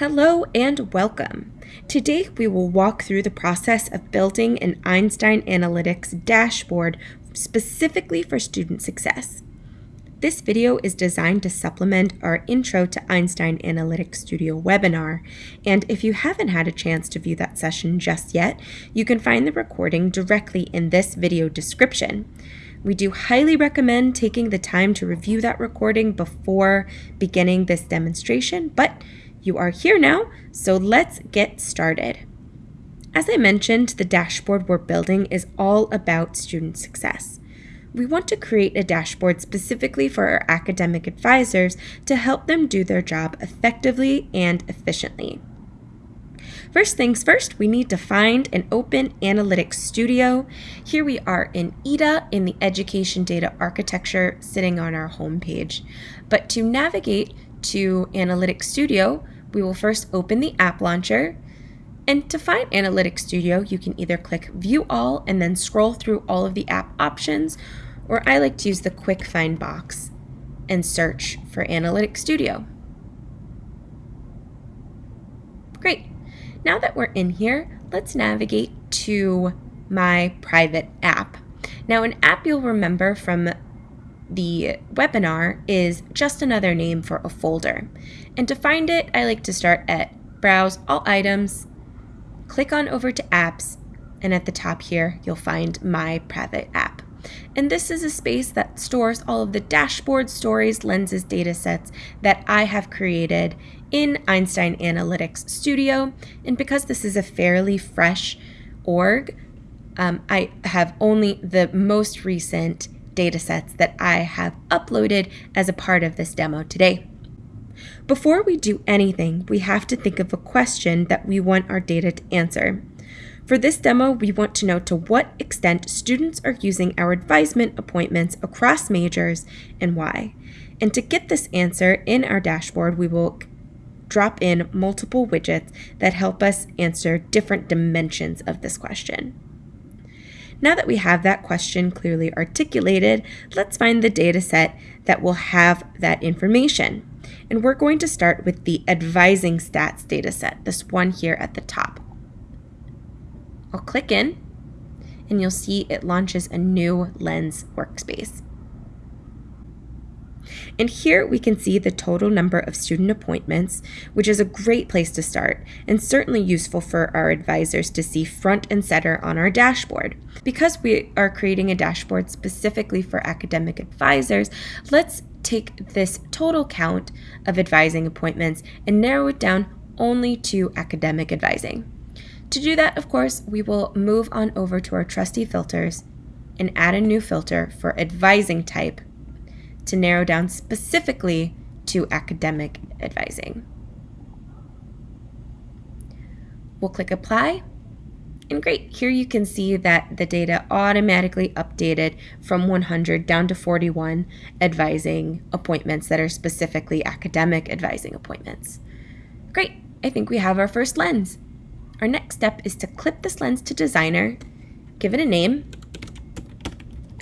Hello and welcome. Today we will walk through the process of building an Einstein Analytics dashboard specifically for student success. This video is designed to supplement our Intro to Einstein Analytics Studio webinar, and if you haven't had a chance to view that session just yet, you can find the recording directly in this video description. We do highly recommend taking the time to review that recording before beginning this demonstration, but you are here now, so let's get started. As I mentioned, the dashboard we're building is all about student success. We want to create a dashboard specifically for our academic advisors to help them do their job effectively and efficiently. First things first, we need to find an open Analytics Studio. Here we are in EDA in the Education Data Architecture sitting on our home page. But to navigate to Analytics Studio, we will first open the app launcher. And to find Analytics Studio, you can either click View All and then scroll through all of the app options, or I like to use the Quick Find box and search for Analytics Studio. Great. Now that we're in here, let's navigate to my private app. Now, an app you'll remember from the webinar is just another name for a folder. And to find it, I like to start at Browse All Items, click on over to Apps, and at the top here, you'll find My Private App. And this is a space that stores all of the dashboard stories, lenses, data sets that I have created in Einstein Analytics Studio. And because this is a fairly fresh org, um, I have only the most recent datasets that I have uploaded as a part of this demo today. Before we do anything, we have to think of a question that we want our data to answer. For this demo, we want to know to what extent students are using our advisement appointments across majors and why. And to get this answer in our dashboard, we will drop in multiple widgets that help us answer different dimensions of this question. Now that we have that question clearly articulated, let's find the data set that will have that information. And we're going to start with the advising stats data set, this one here at the top. I'll click in and you'll see it launches a new Lens workspace. And here we can see the total number of student appointments, which is a great place to start and certainly useful for our advisors to see front and center on our dashboard. Because we are creating a dashboard specifically for academic advisors, let's take this total count of advising appointments and narrow it down only to academic advising. To do that, of course, we will move on over to our trusty filters and add a new filter for advising type to narrow down specifically to academic advising. We'll click apply. And great, here you can see that the data automatically updated from 100 down to 41 advising appointments that are specifically academic advising appointments. Great, I think we have our first lens. Our next step is to clip this lens to Designer, give it a name,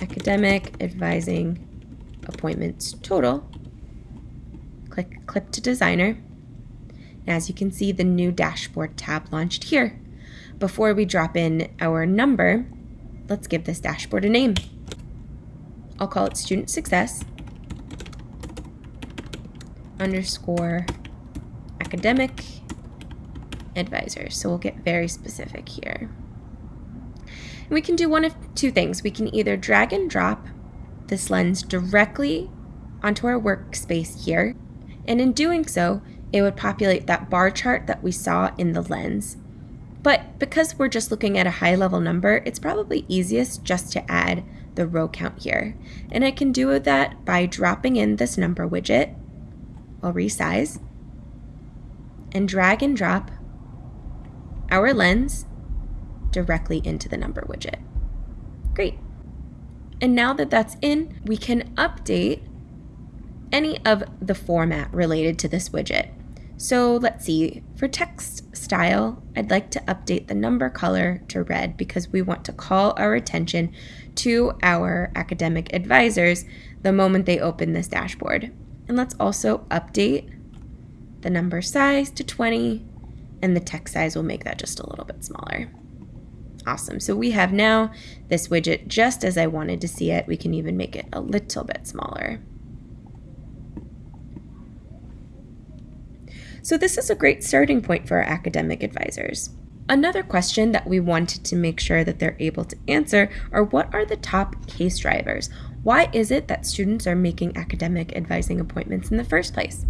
Academic Advising appointments total. Click Clip to Designer. And as you can see, the new dashboard tab launched here. Before we drop in our number, let's give this dashboard a name. I'll call it Student Success underscore academic advisor. So we'll get very specific here. And we can do one of two things. We can either drag and drop this lens directly onto our workspace here. And in doing so, it would populate that bar chart that we saw in the lens. But because we're just looking at a high level number, it's probably easiest just to add the row count here. And I can do that by dropping in this number widget. I'll resize and drag and drop our lens directly into the number widget. Great. And now that that's in, we can update any of the format related to this widget. So let's see, for text style, I'd like to update the number color to red because we want to call our attention to our academic advisors the moment they open this dashboard. And let's also update the number size to 20, and the text size will make that just a little bit smaller. Awesome. So we have now this widget just as I wanted to see it. We can even make it a little bit smaller. So this is a great starting point for our academic advisors. Another question that we wanted to make sure that they're able to answer are what are the top case drivers? Why is it that students are making academic advising appointments in the first place?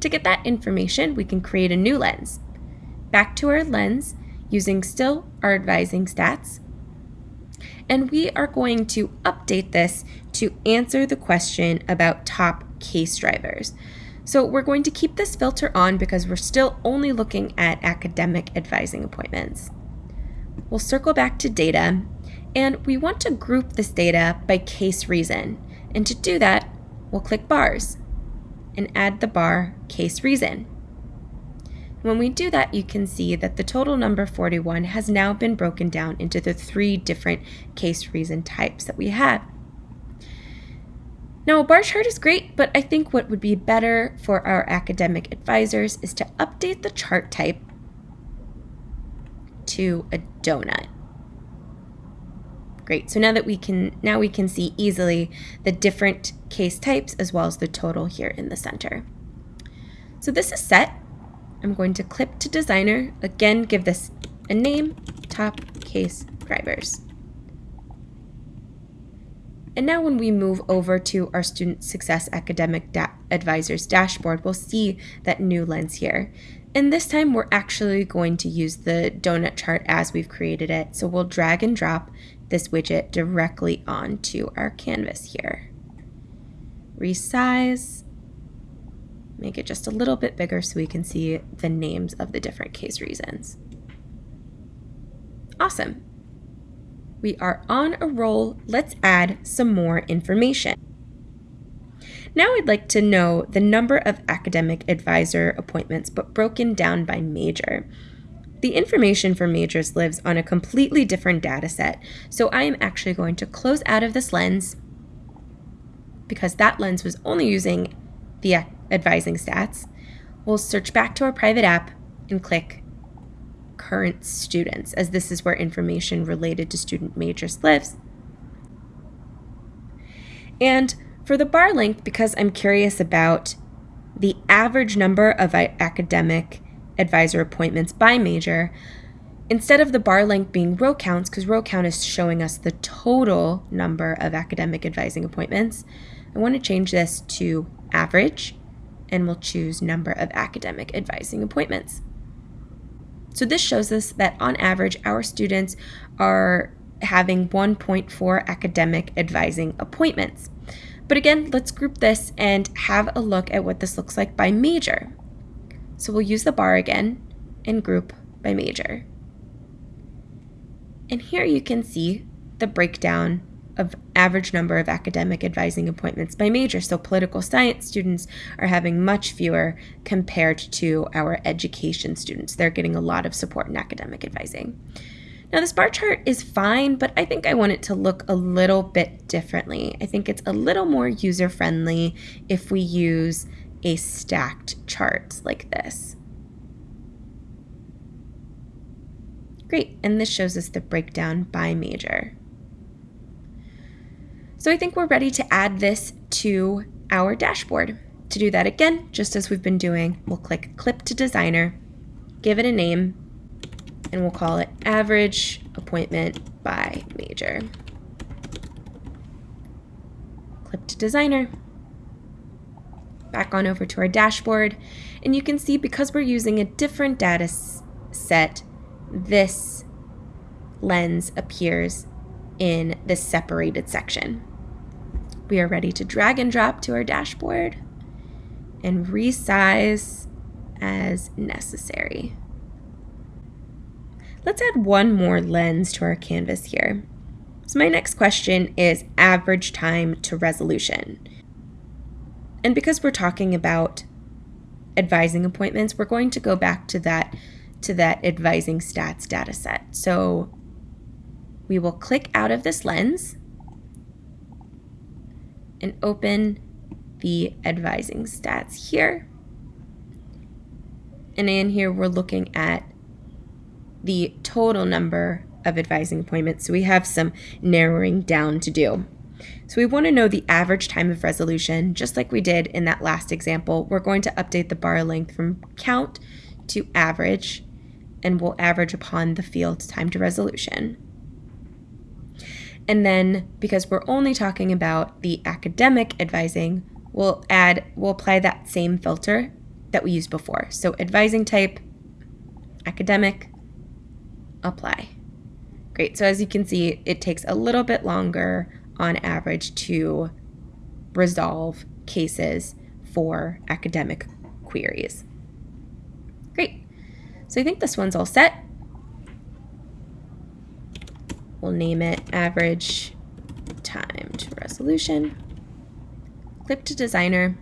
To get that information, we can create a new lens. Back to our lens, using still our advising stats, and we are going to update this to answer the question about top case drivers. So we're going to keep this filter on because we're still only looking at academic advising appointments. We'll circle back to data and we want to group this data by case reason. And to do that, we'll click bars and add the bar case reason. When we do that, you can see that the total number 41 has now been broken down into the three different case reason types that we have. Now, a bar chart is great, but I think what would be better for our academic advisors is to update the chart type to a donut. Great, so now that we can, now we can see easily the different case types as well as the total here in the center. So this is set. I'm going to clip to designer, again, give this a name, top case drivers. And now when we move over to our Student Success Academic da Advisors dashboard, we'll see that new lens here. And this time we're actually going to use the donut chart as we've created it. So we'll drag and drop this widget directly onto our canvas here. Resize, make it just a little bit bigger so we can see the names of the different case reasons. Awesome. We are on a roll. Let's add some more information. Now I'd like to know the number of academic advisor appointments, but broken down by major. The information for majors lives on a completely different data set, so I am actually going to close out of this lens because that lens was only using the advising stats. We'll search back to our private app and click current students, as this is where information related to student majors lives. And for the bar length, because I'm curious about the average number of academic advisor appointments by major, instead of the bar length being row counts, because row count is showing us the total number of academic advising appointments, I want to change this to average, and we'll choose number of academic advising appointments. So this shows us that on average, our students are having 1.4 academic advising appointments. But again, let's group this and have a look at what this looks like by major. So we'll use the bar again and group by major. And here you can see the breakdown of average number of academic advising appointments by major. So political science students are having much fewer compared to our education students. They're getting a lot of support in academic advising. Now this bar chart is fine, but I think I want it to look a little bit differently. I think it's a little more user-friendly if we use a stacked chart like this. Great, and this shows us the breakdown by major. So I think we're ready to add this to our dashboard. To do that again, just as we've been doing, we'll click Clip to Designer, give it a name, and we'll call it Average Appointment by Major. Clip to Designer. Back on over to our dashboard, and you can see because we're using a different data set, this lens appears in this separated section. We are ready to drag and drop to our dashboard and resize as necessary. Let's add one more lens to our canvas here. So my next question is average time to resolution. And because we're talking about advising appointments, we're going to go back to that to that advising stats data set. So we will click out of this lens and open the advising stats here. And in here, we're looking at the total number of advising appointments. So we have some narrowing down to do. So we want to know the average time of resolution, just like we did in that last example. We're going to update the bar length from count to average, and we'll average upon the field time to resolution. And then because we're only talking about the academic advising, we'll add, we'll apply that same filter that we used before. So advising type, academic, apply. Great, so as you can see, it takes a little bit longer on average to resolve cases for academic queries. Great, so I think this one's all set. We'll name it average time to resolution. Click to designer,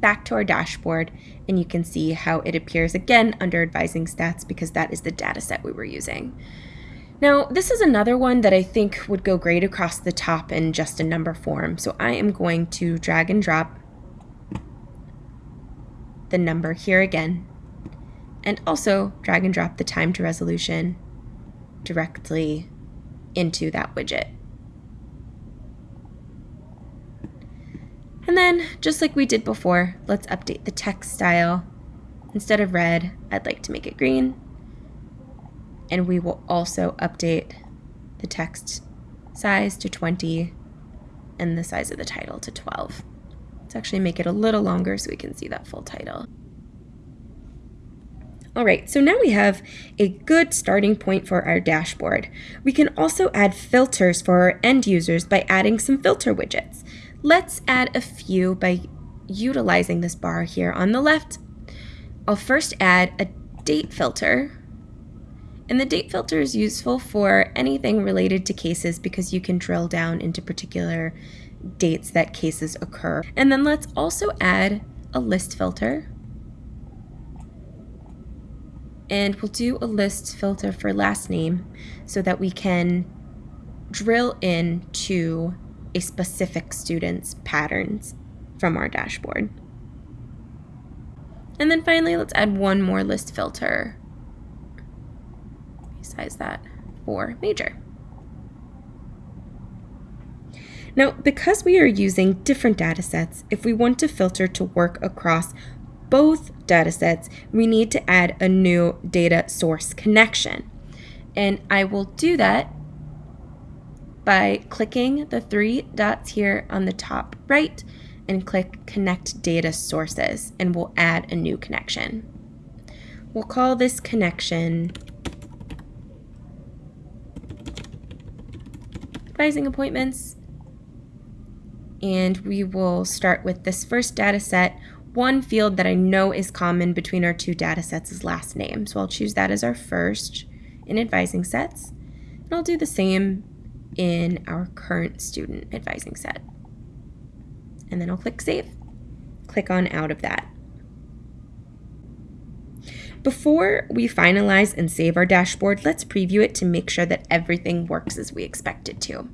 back to our dashboard, and you can see how it appears again under advising stats because that is the data set we were using. Now, this is another one that I think would go great across the top in just a number form. So I am going to drag and drop the number here again, and also drag and drop the time to resolution directly into that widget. And then, just like we did before, let's update the text style. Instead of red, I'd like to make it green. And we will also update the text size to 20 and the size of the title to 12. Let's actually make it a little longer so we can see that full title. All right, so now we have a good starting point for our dashboard. We can also add filters for our end users by adding some filter widgets. Let's add a few by utilizing this bar here on the left. I'll first add a date filter. And the date filter is useful for anything related to cases because you can drill down into particular dates that cases occur. And then let's also add a list filter and we'll do a list filter for last name so that we can drill into a specific student's patterns from our dashboard. And then finally, let's add one more list filter besides that for major. Now, because we are using different data sets, if we want to filter to work across both datasets, we need to add a new data source connection. And I will do that by clicking the three dots here on the top right and click Connect Data Sources, and we'll add a new connection. We'll call this connection Advising Appointments, and we will start with this first data set one field that I know is common between our two data sets is last name. So I'll choose that as our first in advising sets. And I'll do the same in our current student advising set. And then I'll click Save. Click on out of that. Before we finalize and save our dashboard, let's preview it to make sure that everything works as we expect it to.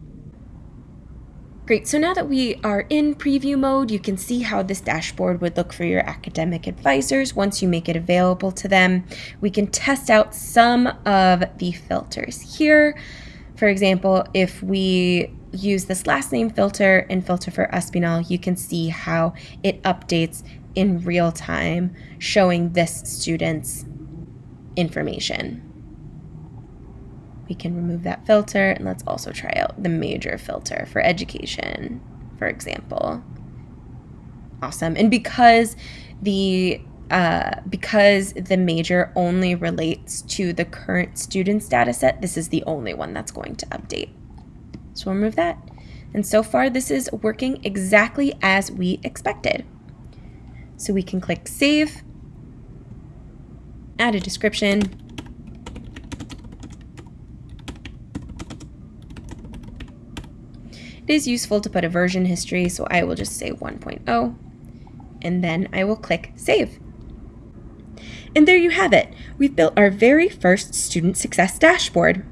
Great, so now that we are in preview mode, you can see how this dashboard would look for your academic advisors once you make it available to them. We can test out some of the filters here. For example, if we use this last name filter and filter for Espinal, you can see how it updates in real time, showing this student's information we can remove that filter and let's also try out the major filter for education, for example. Awesome. And because the uh, because the major only relates to the current student's data set, this is the only one that's going to update. So we'll remove that. And so far, this is working exactly as we expected. So we can click Save, add a description, It is useful to put a version history, so I will just say 1.0, and then I will click Save. And there you have it. We've built our very first student success dashboard.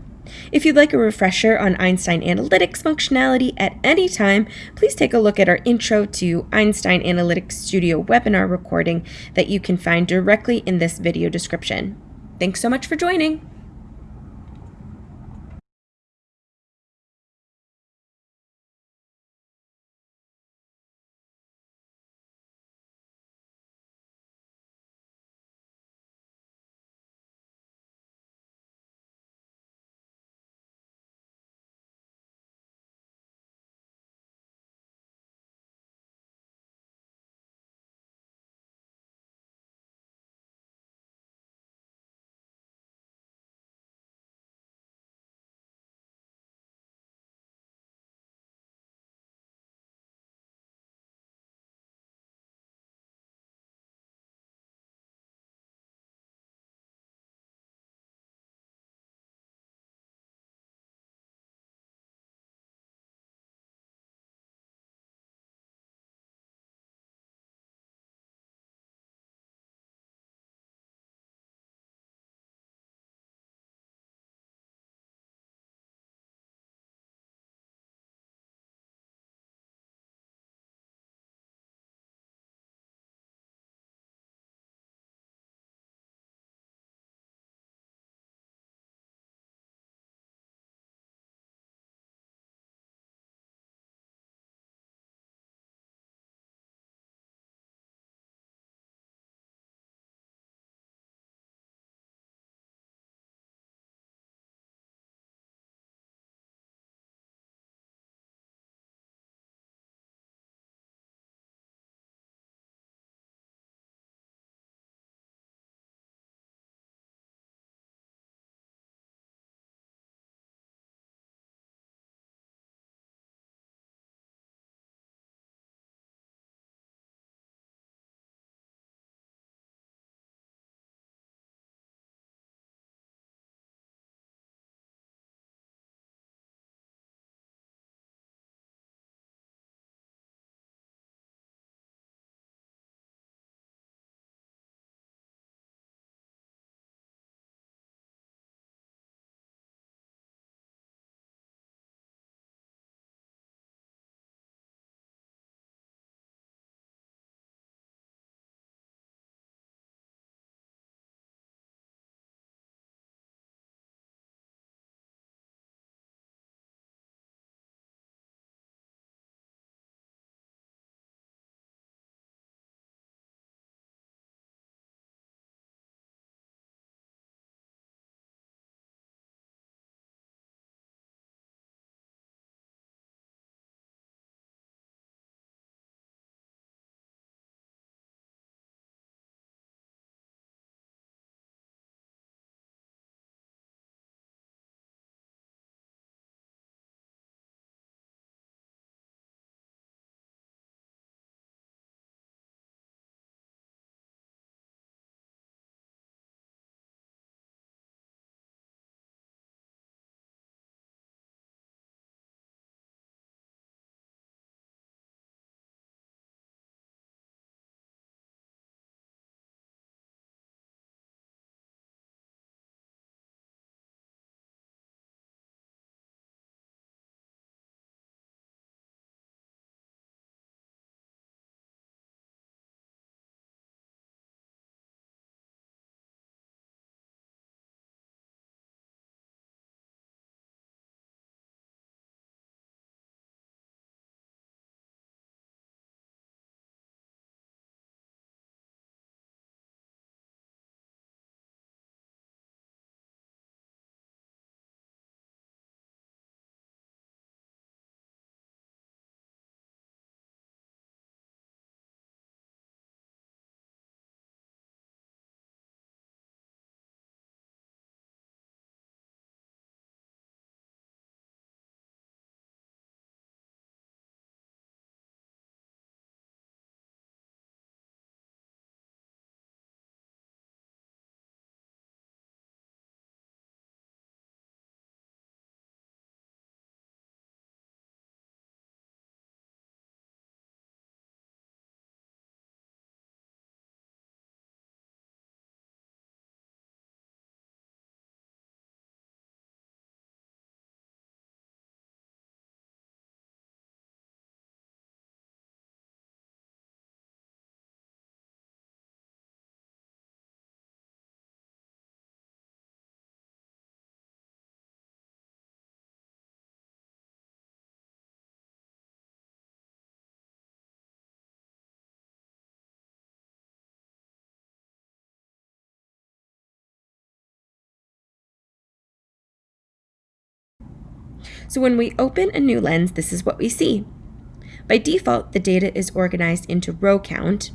If you'd like a refresher on Einstein Analytics functionality at any time, please take a look at our Intro to Einstein Analytics Studio webinar recording that you can find directly in this video description. Thanks so much for joining! So when we open a new lens, this is what we see. By default, the data is organized into row count,